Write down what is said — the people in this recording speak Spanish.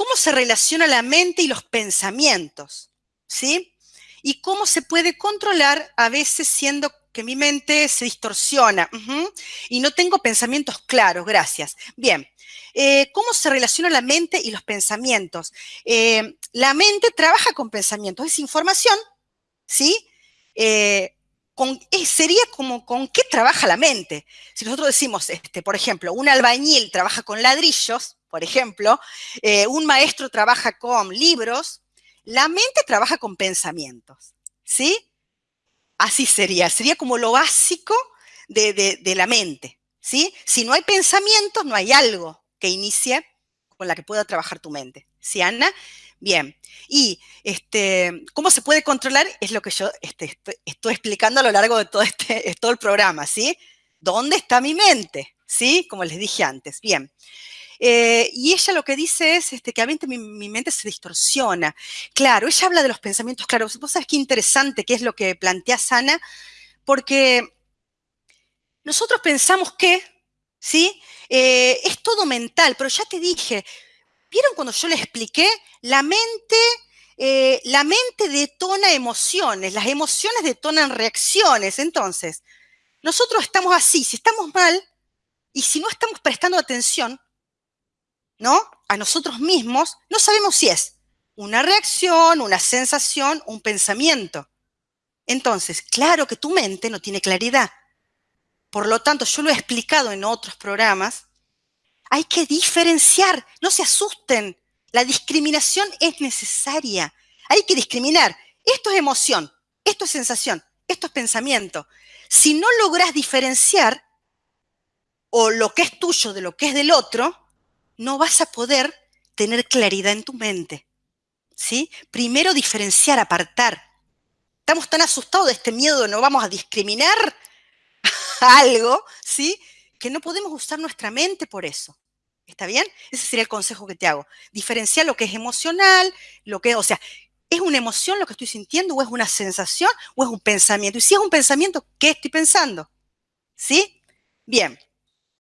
cómo se relaciona la mente y los pensamientos, ¿sí? Y cómo se puede controlar a veces siendo que mi mente se distorsiona y no tengo pensamientos claros, gracias. Bien, eh, ¿cómo se relaciona la mente y los pensamientos? Eh, la mente trabaja con pensamientos, es información, ¿sí? Eh, sería como con qué trabaja la mente. Si nosotros decimos, este, por ejemplo, un albañil trabaja con ladrillos, por ejemplo, un maestro trabaja con libros, la mente trabaja con pensamientos, ¿sí? Así sería, sería como lo básico de, la mente, ¿sí? Si no hay pensamientos, no hay algo que inicie con la que pueda trabajar tu mente. ¿Sí, Ana? Bien. Y este, cómo se puede controlar es lo que yo este, estoy, explicando a lo largo de todo, este, todo el programa, ¿sí? ¿Dónde está mi mente? ¿Sí? Como les dije antes. Bien. Eh, y ella lo que dice es este, que a mi, mi, mente se distorsiona. Claro, ella habla de los pensamientos, claro, vos sabés qué interesante que es lo que plantea Sana, porque nosotros pensamos que, ¿sí? Eh, es todo mental, pero ya te dije, ¿vieron cuando yo le expliqué? La mente... Eh, la mente detona emociones, las emociones detonan reacciones. Entonces, nosotros estamos así, si estamos mal y si no estamos prestando atención, ¿no? A nosotros mismos, no sabemos si es una reacción, una sensación, un pensamiento. Entonces, claro que tu mente no tiene claridad. Por lo tanto, yo lo he explicado en otros programas, hay que diferenciar, no se asusten. La discriminación es necesaria. Hay que discriminar. Esto es emoción, esto es sensación, esto es pensamiento. Si no logras diferenciar o lo que es tuyo de lo que es del otro, no vas a poder tener claridad en tu mente. ¿Sí? Primero diferenciar, apartar. Estamos tan asustados de este miedo no vamos a discriminar algo, ¿sí? Que no podemos usar nuestra mente por eso. ¿Está bien? Ese sería el consejo que te hago. Diferenciar lo que es emocional, lo que, o sea, ¿es una emoción lo que estoy sintiendo o es una sensación o es un pensamiento? Y si es un pensamiento, ¿qué estoy pensando? ¿Sí? Bien.